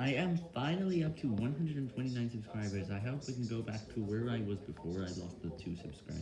I am finally up to 129 subscribers, I hope we can go back to where I was before I lost the 2 subscribers.